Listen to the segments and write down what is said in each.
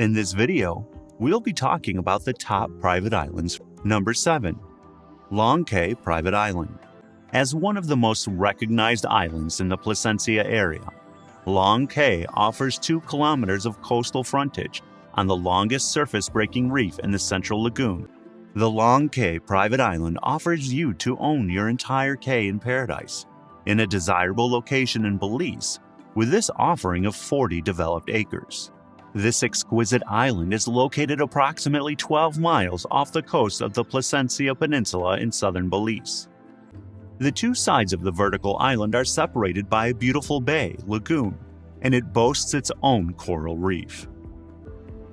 In this video, we'll be talking about the top private islands. Number 7. Long Cay Private Island. As one of the most recognized islands in the Placencia area, Long Cay offers 2 kilometers of coastal frontage on the longest surface-breaking reef in the Central Lagoon. The Long Cay Private Island offers you to own your entire cay in paradise, in a desirable location in Belize, with this offering of 40 developed acres. This exquisite island is located approximately 12 miles off the coast of the Placencia Peninsula in southern Belize. The two sides of the vertical island are separated by a beautiful bay, lagoon, and it boasts its own coral reef.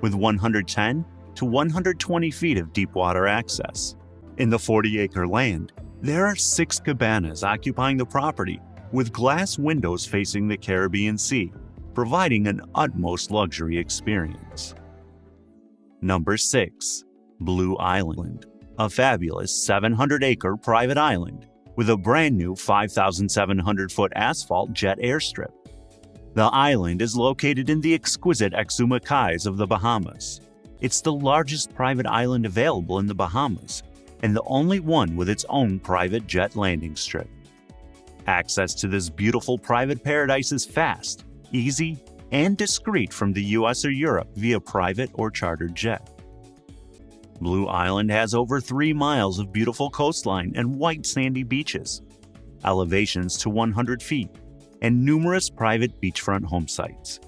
With 110 to 120 feet of deep water access. In the 40 acre land, there are six cabanas occupying the property with glass windows facing the Caribbean Sea, providing an utmost luxury experience. Number 6. Blue Island, a fabulous 700 acre private island with a brand new 5,700 foot asphalt jet airstrip. The island is located in the exquisite Exuma Cays of the Bahamas. It's the largest private island available in the Bahamas and the only one with its own private jet landing strip. Access to this beautiful private paradise is fast, easy, and discreet from the US or Europe via private or chartered jet. Blue Island has over 3 miles of beautiful coastline and white sandy beaches, elevations to 100 feet, and numerous private beachfront home sites.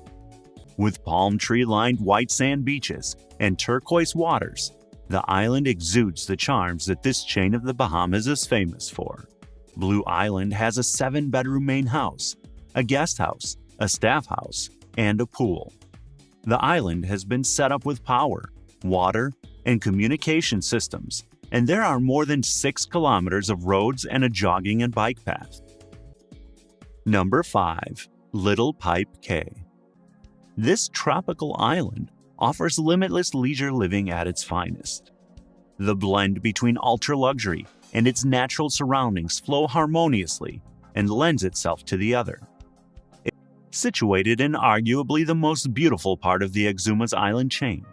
With palm tree lined white sand beaches and turquoise waters, the island exudes the charms that this chain of the Bahamas is famous for. Blue Island has a seven bedroom main house, a guest house, a staff house, and a pool. The island has been set up with power, water, and communication systems, and there are more than 6 kilometers of roads and a jogging and bike path. Number 5. Little Pipe Cay This tropical island offers limitless leisure living at its finest. The blend between ultra luxury and its natural surroundings flow harmoniously and lends itself to the other. Situated in arguably the most beautiful part of the Exuma's island chain,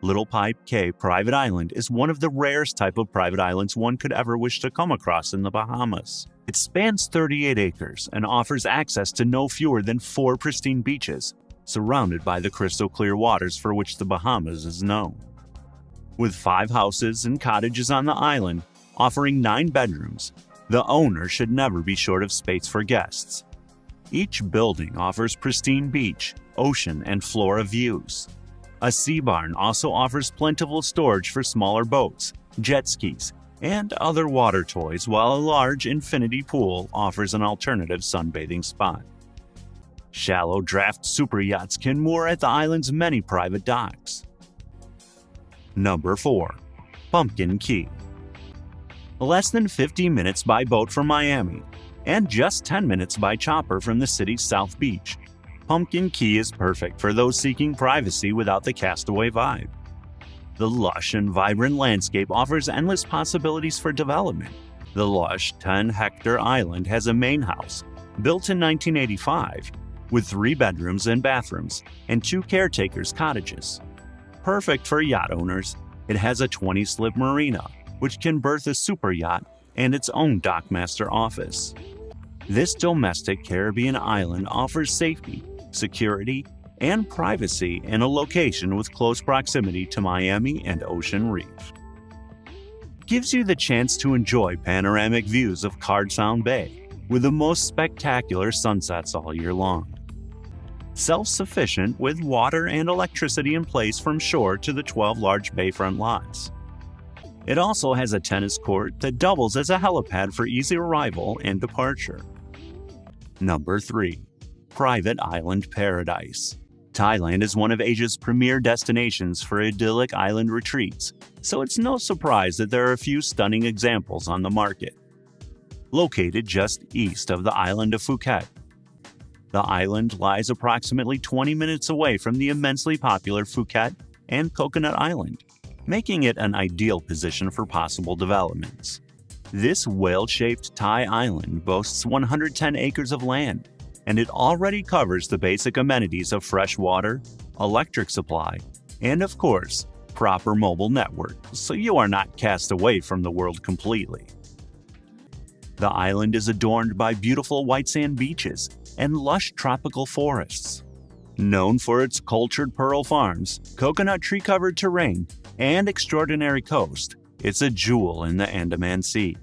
Little Pipe Cay Private Island is one of the rarest type of private islands one could ever wish to come across in the Bahamas. It spans 38 acres and offers access to no fewer than four pristine beaches, surrounded by the crystal clear waters for which the Bahamas is known. With five houses and cottages on the island, offering nine bedrooms, the owner should never be short of space for guests. Each building offers pristine beach, ocean, and flora views. A sea barn also offers plentiful storage for smaller boats, jet skis, and other water toys, while a large infinity pool offers an alternative sunbathing spot. Shallow draft super yachts can moor at the island's many private docks. Number 4. Pumpkin Key Less than 50 minutes by boat from Miami, and just 10 minutes by chopper from the city's South Beach, Pumpkin Key is perfect for those seeking privacy without the castaway vibe. The lush and vibrant landscape offers endless possibilities for development. The lush 10 hectare island has a main house, built in 1985, with three bedrooms and bathrooms, and two caretakers' cottages. Perfect for yacht owners, it has a 20 slip marina, which can berth a super yacht and its own dockmaster office. This domestic Caribbean island offers safety, security, and privacy in a location with close proximity to Miami and Ocean Reef. Gives you the chance to enjoy panoramic views of Card Sound Bay with the most spectacular sunsets all year long self-sufficient with water and electricity in place from shore to the 12 large bayfront lots. It also has a tennis court that doubles as a helipad for easy arrival and departure. Number 3. Private Island Paradise Thailand is one of Asia's premier destinations for idyllic island retreats, so it's no surprise that there are a few stunning examples on the market. Located just east of the island of Phuket, the island lies approximately 20 minutes away from the immensely popular Phuket and Coconut Island, making it an ideal position for possible developments. This whale-shaped Thai island boasts 110 acres of land, and it already covers the basic amenities of fresh water, electric supply, and of course, proper mobile network, so you are not cast away from the world completely. The island is adorned by beautiful white sand beaches and lush tropical forests. Known for its cultured pearl farms, coconut tree covered terrain, and extraordinary coast, it's a jewel in the Andaman Sea.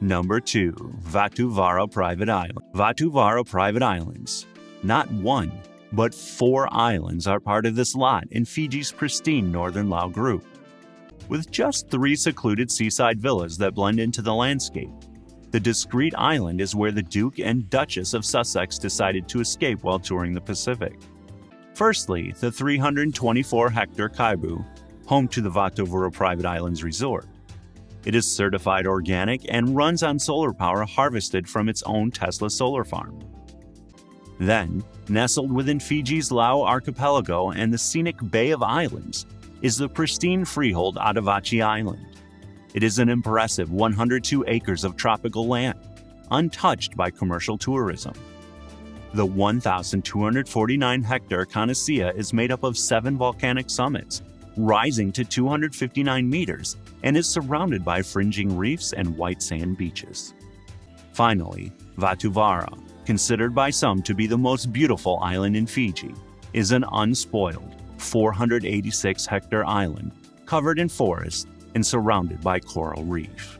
Number 2. Vatuvara Private Island. Vatuvara Private Islands. Not one, but four islands are part of this lot in Fiji's pristine northern Lau group. With just three secluded seaside villas that blend into the landscape, the discreet island is where the Duke and Duchess of Sussex decided to escape while touring the Pacific. Firstly, the 324 hectare Kaibu, home to the Vatuvara Private Islands Resort. It is certified organic and runs on solar power harvested from its own Tesla solar farm. Then, nestled within Fiji's Lau archipelago and the scenic Bay of Islands, is the pristine freehold Atavachi Island. It is an impressive 102 acres of tropical land, untouched by commercial tourism. The 1,249 hectare Kanacea is made up of seven volcanic summits, rising to 259 meters, and is surrounded by fringing reefs and white sand beaches. Finally, Vatuvara, considered by some to be the most beautiful island in Fiji, is an unspoiled 486 hectare island covered in forest and surrounded by coral reef.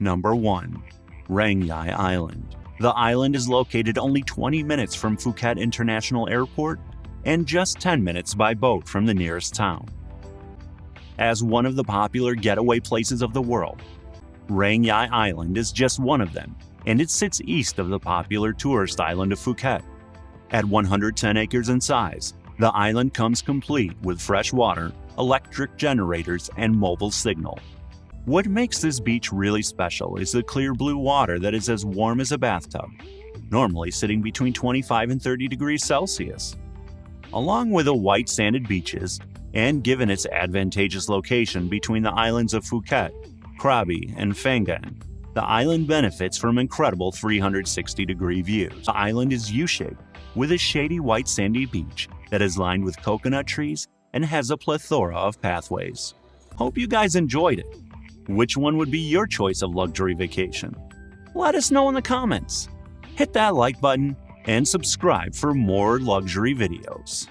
Number 1. Rangyai Island. The island is located only 20 minutes from Phuket International Airport and just 10 minutes by boat from the nearest town. As one of the popular getaway places of the world, Rangyai Island is just one of them, and it sits east of the popular tourist island of Phuket. At 110 acres in size, the island comes complete with fresh water, electric generators, and mobile signal. What makes this beach really special is the clear blue water that is as warm as a bathtub, normally sitting between 25 and 30 degrees Celsius. Along with the white sanded beaches, and given its advantageous location between the islands of Phuket, Krabi, and Phang Nga, the island benefits from incredible 360 degree views. The island is U shaped, with a shady white sandy beach that is lined with coconut trees and has a plethora of pathways. Hope you guys enjoyed it. Which one would be your choice of luxury vacation? Let us know in the comments. Hit that like button and subscribe for more luxury videos.